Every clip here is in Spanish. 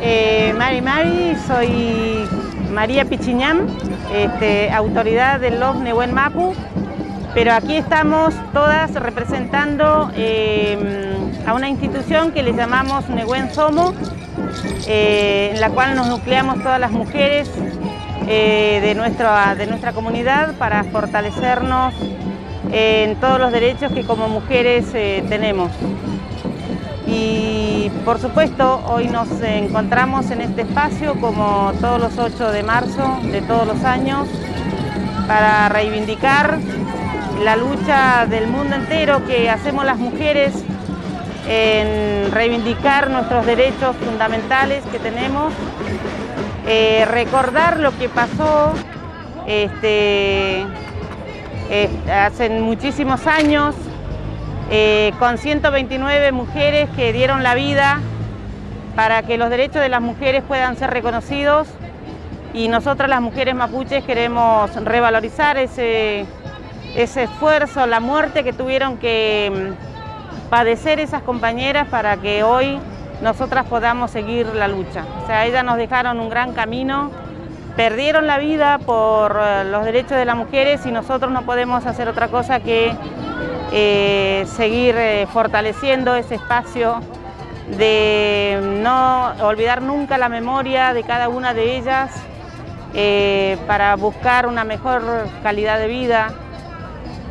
Eh, Mari Mari, soy María Pichiñán, este, autoridad del LOF Nehuen Mapu, pero aquí estamos todas representando em, a una institución que le llamamos Nehuen Somo, eh, en la cual nos nucleamos todas las mujeres eh, de, nuestra, de nuestra comunidad para fortalecernos en todos los derechos que como mujeres tenemos. Y por supuesto, hoy nos encontramos en este espacio como todos los 8 de marzo de todos los años para reivindicar la lucha del mundo entero que hacemos las mujeres en reivindicar nuestros derechos fundamentales que tenemos, eh, recordar lo que pasó este, eh, hace muchísimos años eh, con 129 mujeres que dieron la vida para que los derechos de las mujeres puedan ser reconocidos y nosotras las mujeres mapuches queremos revalorizar ese, ese esfuerzo, la muerte que tuvieron que mm, padecer esas compañeras para que hoy nosotras podamos seguir la lucha. O sea, ellas nos dejaron un gran camino, perdieron la vida por eh, los derechos de las mujeres y nosotros no podemos hacer otra cosa que eh, seguir eh, fortaleciendo ese espacio de no olvidar nunca la memoria de cada una de ellas eh, para buscar una mejor calidad de vida,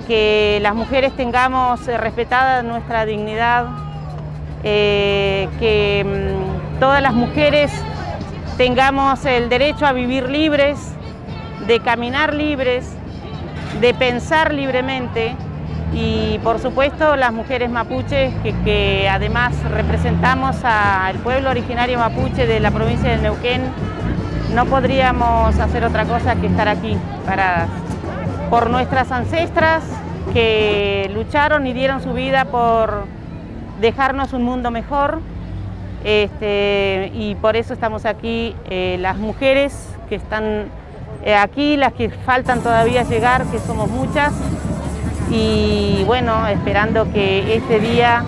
que las mujeres tengamos respetada nuestra dignidad, que mm, todas las mujeres tengamos el derecho a vivir libres, de caminar libres, de pensar libremente, y por supuesto las mujeres mapuches que, además representamos al pueblo originario mapuche de la provincia de Neuquén, no podríamos hacer otra cosa que estar aquí paradas. Por nuestras ancestras que lucharon y dieron su vida por dejarnos un mundo mejor este, y por eso estamos aquí eh, las mujeres que están eh, aquí, las que faltan todavía llegar, que somos muchas, y bueno, esperando que este día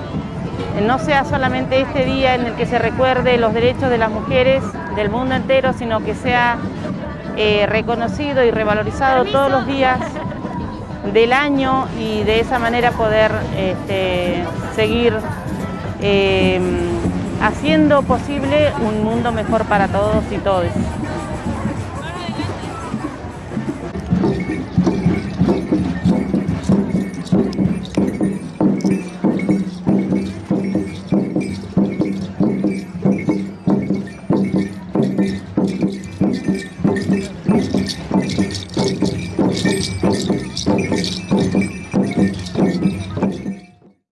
no sea solamente este día en el que se recuerde los derechos de las mujeres del mundo entero, sino que sea eh, reconocido y revalorizado todos los días del año y de esa manera poder este, seguir eh, haciendo posible un mundo mejor para todos y todas.